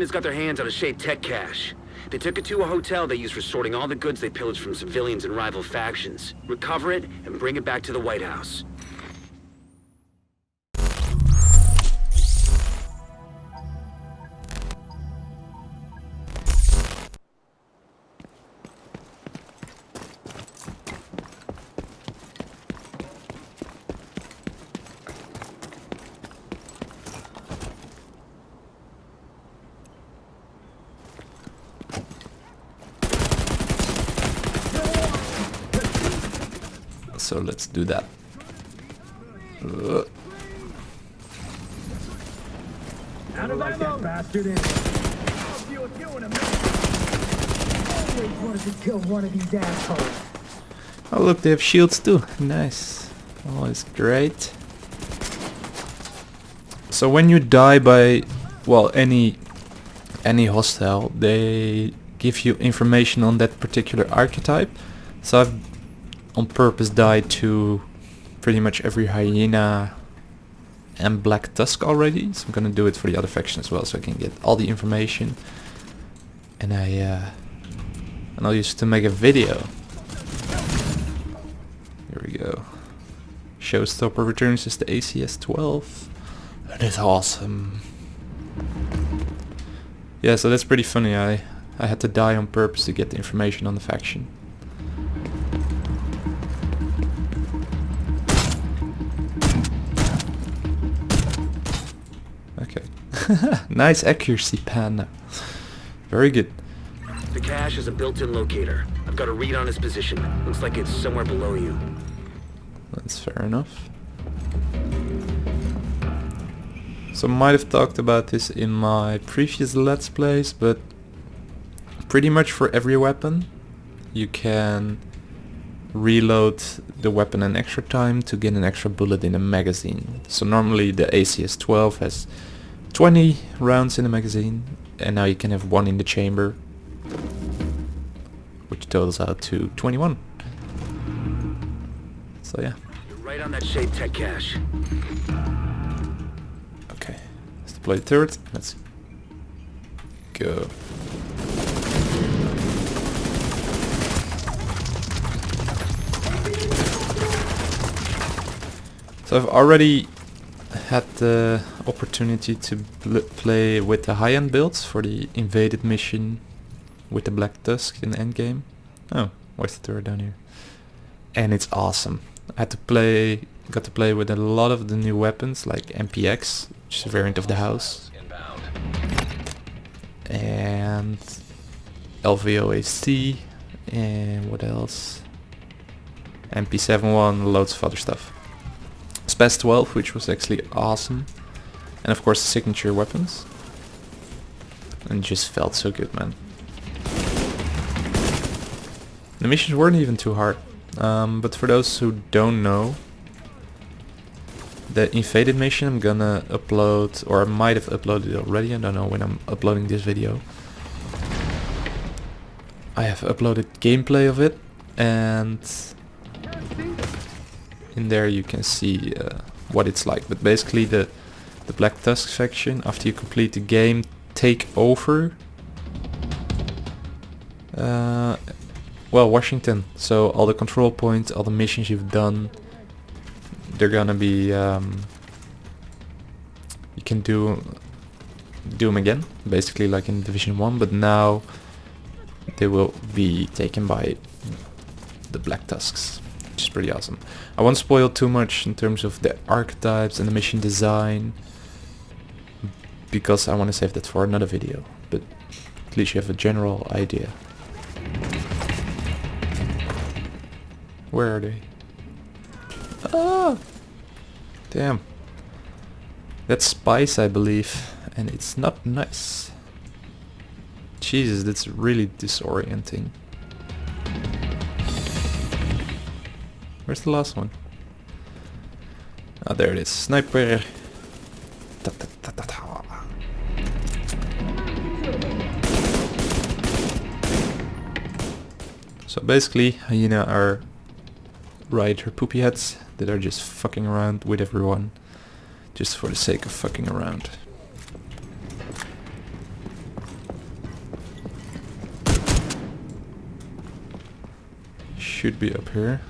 hyenas got their hands on a Shade tech cache. They took it to a hotel they used for sorting all the goods they pillaged from civilians and rival factions. Recover it and bring it back to the White House. So let's do that. Uh, Out of ammo! Bastard. Always wanted to kill one of these assholes. oh look, they have shields too. Nice. Oh, it's great. So when you die by, well, any any hostile, they give you information on that particular archetype. So I've on purpose died to pretty much every hyena and black tusk already. So I'm gonna do it for the other faction as well, so I can get all the information. And I uh, and I'll use it to make a video. Here we go. Showstopper returns is the ACS-12. That is awesome. Yeah, so that's pretty funny. I I had to die on purpose to get the information on the faction. nice accuracy, Pan. Very good. The cache is a built-in locator. I've got a read on its position. Looks like it's somewhere below you. That's fair enough. So I might have talked about this in my previous Let's Plays, but pretty much for every weapon you can reload the weapon an extra time to get an extra bullet in a magazine. So normally the ACS-12 has 20 rounds in the magazine and now you can have one in the chamber which totals out to 21. So yeah. You're right on that Shade tech cache. Okay, let's deploy the turret. Let's go. So I've already had the opportunity to pl play with the high-end builds for the invaded mission with the Black Tusk in the endgame. Oh, where's the turret down here? And it's awesome. I had to play, got to play with a lot of the new weapons like MPX, which is a variant of the house, and LVOAC, and what else? MP71, loads of other stuff. SPAS 12, which was actually awesome, and of course the signature weapons. And just felt so good, man. The missions weren't even too hard. Um, but for those who don't know, the invaded mission I'm gonna upload, or I might have uploaded already, I don't know when I'm uploading this video. I have uploaded gameplay of it, and in there you can see uh, what it's like. But basically the, the Black Tusk faction, after you complete the game, take over uh, well, Washington. So all the control points, all the missions you've done, they're gonna be. Um, you can do do them again, basically like in Division One, but now they will be taken by the Black Tusks, which is pretty awesome. I won't spoil too much in terms of the archetypes and the mission design, because I want to save that for another video. But at least you have a general idea. Where are they? Ah! Damn. That's spice, I believe, and it's not nice. Jesus, that's really disorienting. Where's the last one? Ah, oh, there it is. Sniper! So basically, Hyena are rider poopy heads that are just fucking around with everyone. Just for the sake of fucking around. Should be up here.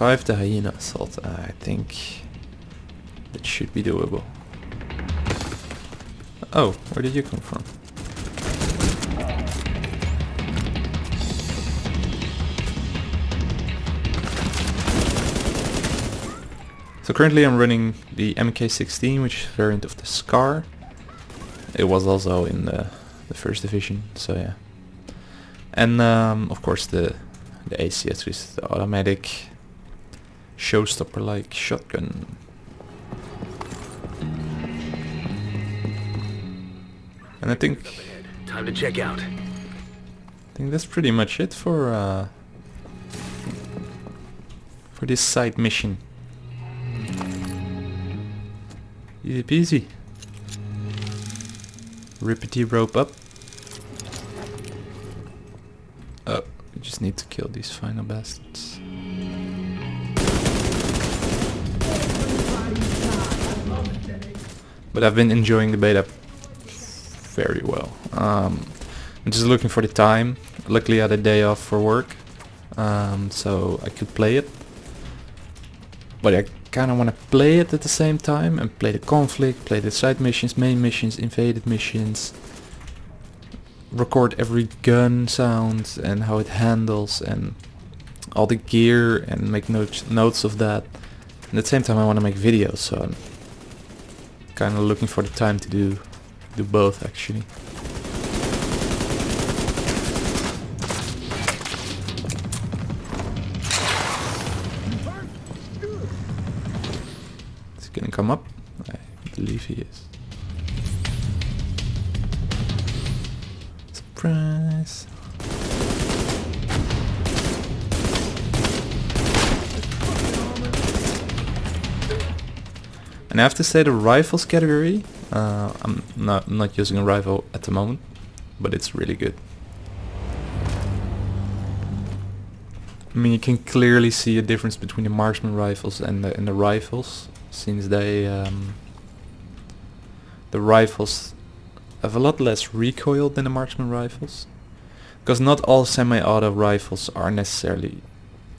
Survive the hyena assault. I think that should be doable. Oh, where did you come from? So currently I'm running the MK16, which is variant of the Scar. It was also in the, the first division, so yeah. And um, of course the the ACS is the automatic showstopper-like shotgun. And I think Time to check out. I think that's pretty much it for uh, for this side mission. Easy peasy. Rippity rope up. Oh, we just need to kill these final bastards. But I've been enjoying the beta very well. Um, I'm just looking for the time. Luckily I had a day off for work, um, so I could play it. But I kind of want to play it at the same time and play the conflict, play the side missions, main missions, invaded missions. Record every gun sound and how it handles and all the gear and make notes notes of that. And at the same time I want to make videos, so I'm kind of looking for the time to do do both actually. Is he gonna come up? I believe he is. Surprise! I have to say the rifles category, uh, I'm not, not using a rifle at the moment, but it's really good. I mean, you can clearly see a difference between the marksman rifles and the, and the rifles, since they um, the rifles have a lot less recoil than the marksman rifles, because not all semi-auto rifles are necessarily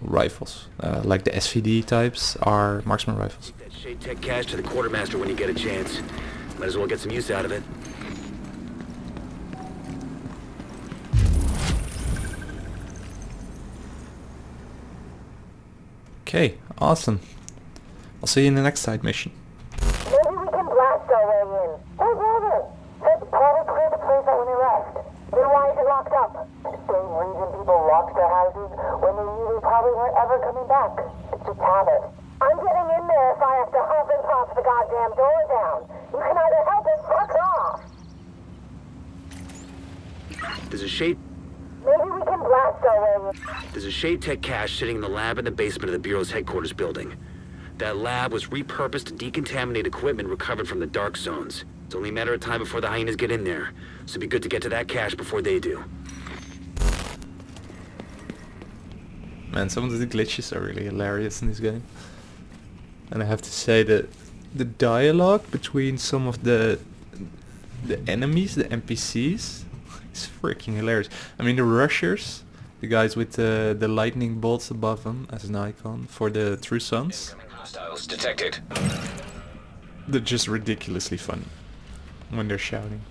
rifles. Uh, like the SVD types are marksman rifles. That Shade Tech cache to the quartermaster when you get a chance. Might as well get some use out of it. Okay, awesome. I'll see you in the next side mission. Maybe we can blast our way in. Hey, brother! Said Paul cleared the place out when he left. Then why is it locked up? Same reason people locked their houses when they knew they probably weren't ever coming back. It's just habit. I'm getting in there if I have to hump and pop the goddamn door down. You can either help or fuck off. There's a Shade Maybe we can blast our way. There's a Shade Tech cache sitting in the lab in the basement of the Bureau's headquarters building. That lab was repurposed to decontaminate equipment recovered from the dark zones. It's only a matter of time before the hyenas get in there, so it'd be good to get to that cache before they do. Man, some of the glitches are really hilarious in this game. And I have to say that the dialogue between some of the the enemies, the NPCs, is freaking hilarious. I mean, the rushers, the guys with the the lightning bolts above them as an icon for the True Sons, Hostiles detected. they're just ridiculously funny when they're shouting.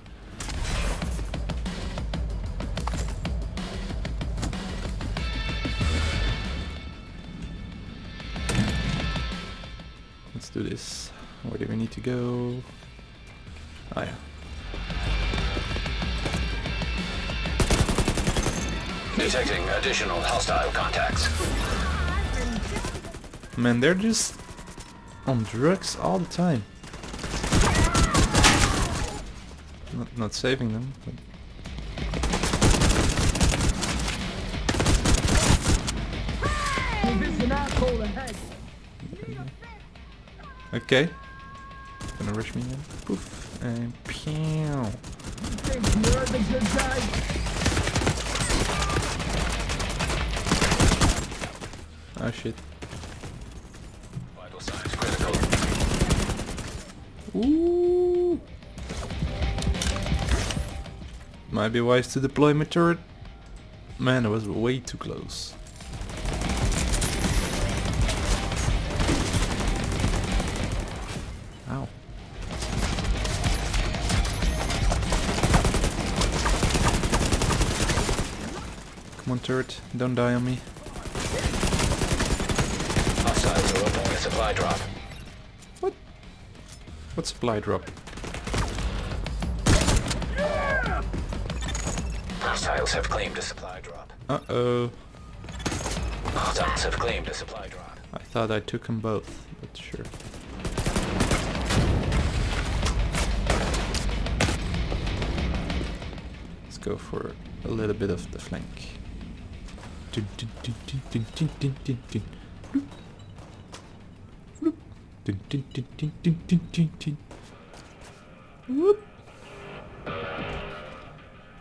Let's do this. Where do we need to go? Oh yeah. Detecting additional hostile contacts. Man, they're just on drugs all the time. Not, not saving them. But okay. Gonna rush me in. Poof. And pew. Think you're the good guy? Oh shit. Vital signs critical. Ooh. Might be wise to deploy my turret. Man, it was way too close. Turret, don't die on me. Hostiles are opening a supply drop. What? What supply drop? Hostiles have claimed a supply drop. Uh-oh. Hostiles have claimed a supply drop. I thought I took them both, but sure. Let's go for a little bit of the flank.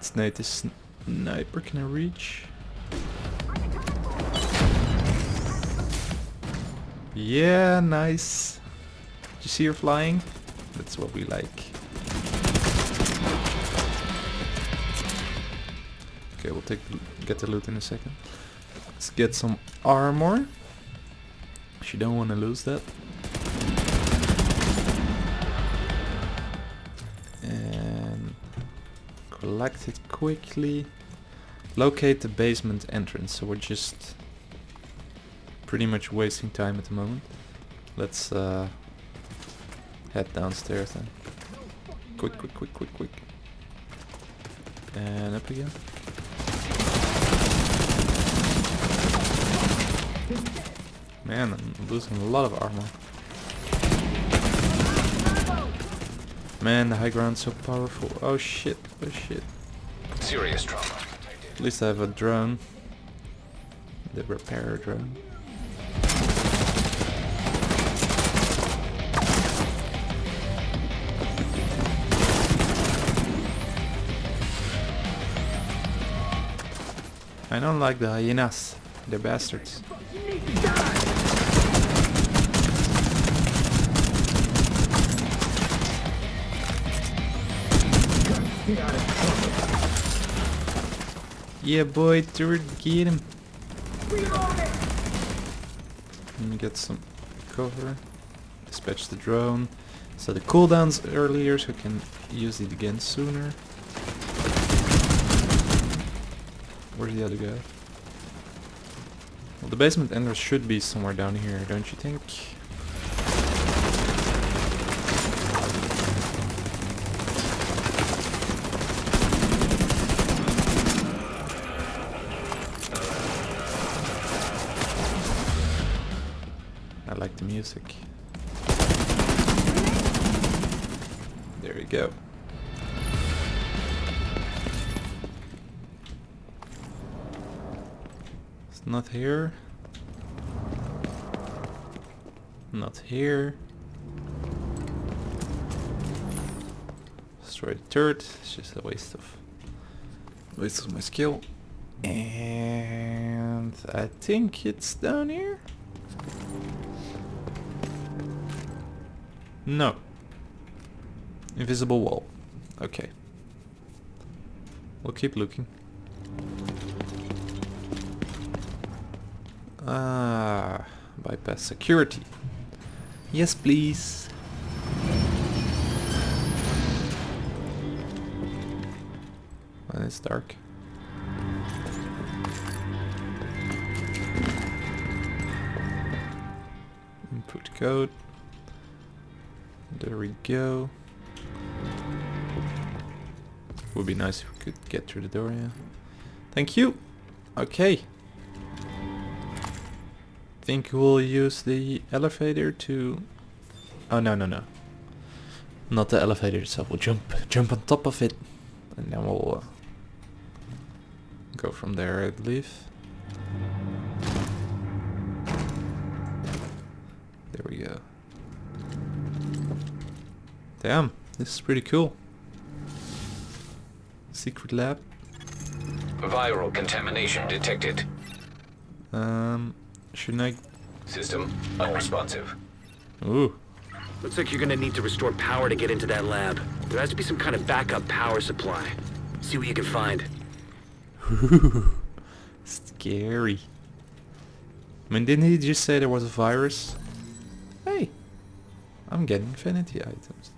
Snipe this sniper, can I reach? Yeah, nice. Did you see her flying? That's what we like. Okay, we'll take the, get the loot in a second. Let's get some armor. She don't want to lose that. And collect it quickly. Locate the basement entrance. So we're just pretty much wasting time at the moment. Let's uh, head downstairs then. Quick, quick, quick, quick, quick. And up again. Man, I'm losing a lot of armor. Man, the high ground's so powerful. Oh shit, oh shit. Serious trauma. At least I have a drone. The repair drone. I don't like the hyenas. They're bastards. Yeah, boy, turret, get him. Let me get some cover. Dispatch the drone. So the cooldowns earlier so I can use it again sooner. Where's the other guy? Well, the basement ender should be somewhere down here, don't you think? Here. Not here. Destroy the turret. It's just a waste of waste of my skill. And I think it's down here. No. Invisible wall. Okay. We'll keep looking. Ah, bypass security. Yes, please. Well, it's dark. Input code. There we go. Would be nice if we could get through the door, yeah. Thank you. Okay. Think we'll use the elevator to... Oh, no, no, no. Not the elevator itself. We'll jump, jump on top of it. And then we'll uh, go from there, I believe. There we go. Damn, this is pretty cool. Secret lab. Viral contamination detected. Um, shouldn't I? System unresponsive. Ooh, Looks like you're gonna need to restore power to get into that lab. There has to be some kind of backup power supply. See what you can find. Scary. I mean, didn't he just say there was a virus? Hey, I'm getting infinity items.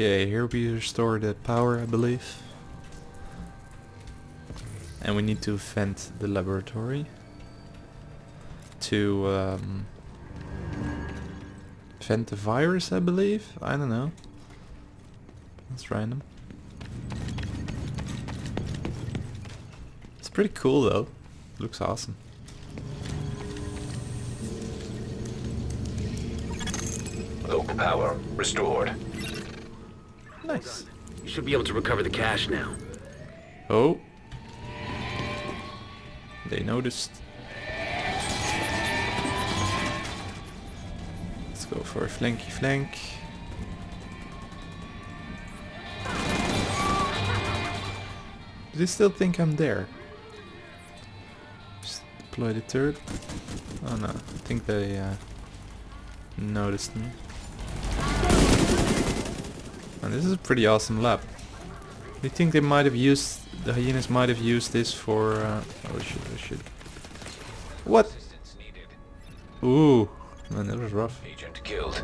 Okay, here we restore the power, I believe. And we need to vent the laboratory to um, vent the virus, I believe. I don't know. That's random. It's pretty cool though. Looks awesome. Local power restored. Nice. You should be able to recover the cache now. Oh. They noticed. Let's go for a flanky flank. Do they still think I'm there? Just deploy the turret. Oh no, I think they uh, noticed me. And this is a pretty awesome lab. Do you think they might have used the hyenas might have used this for uh, oh shit oh shit what ooh man that was rough Agent killed.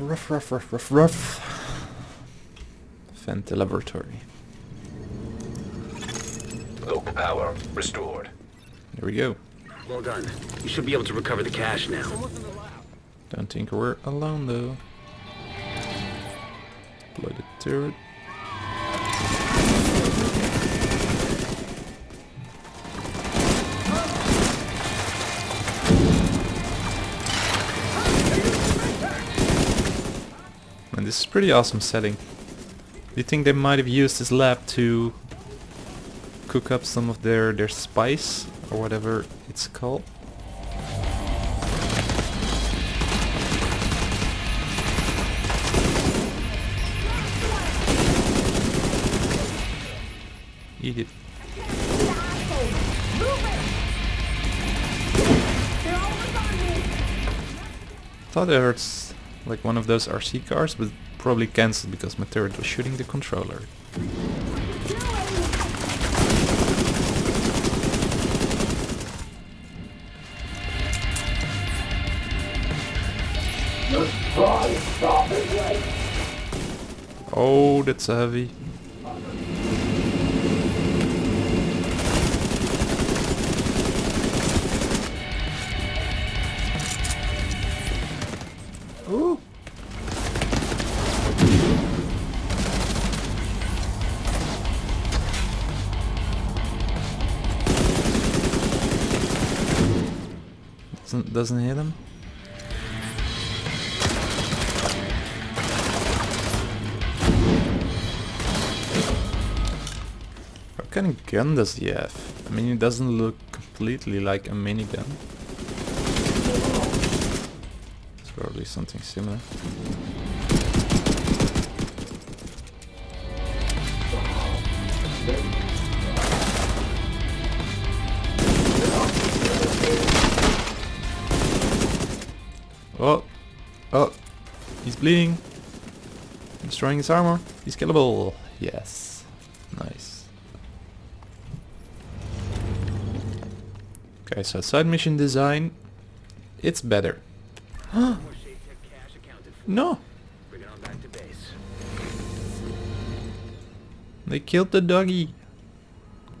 rough rough rough rough rough vent the laboratory Local power restored. there we go Well done. You should be able to recover the cache now. don't think we're alone though deploy the turret And this is pretty awesome setting. You think they might have used this lab to cook up some of their, their spice or whatever it's called? Eat it. Thought I heard like one of those RC cars, but probably cancelled because my turret was shooting the controller. Oh, that's a heavy. Doesn't hit him. What kind of gun does he have? I mean, it doesn't look completely like a minigun. It's probably something similar. He's bleeding. Destroying his armor. He's killable. Yes, nice. Okay, so side mission design, it's better. No, they killed the doggy.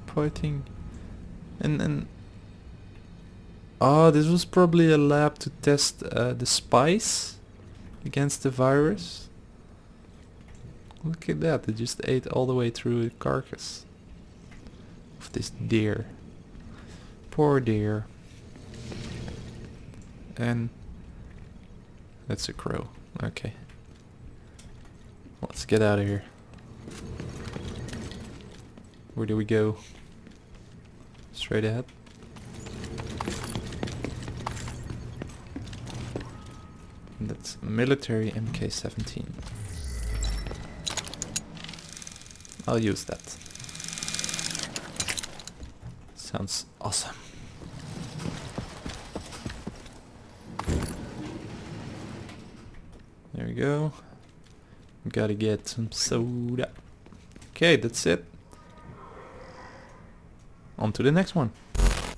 Poor thing. And and oh, this was probably a lab to test uh, the spice against the virus. Look at that! They just ate all the way through the carcass of this deer. Poor deer. And that's a crow. Okay. Let's get out of here. Where do we go? straight ahead. That's military MK17. I'll use that. Sounds awesome. There we go. Gotta get some soda. Okay, that's it. On to the next one.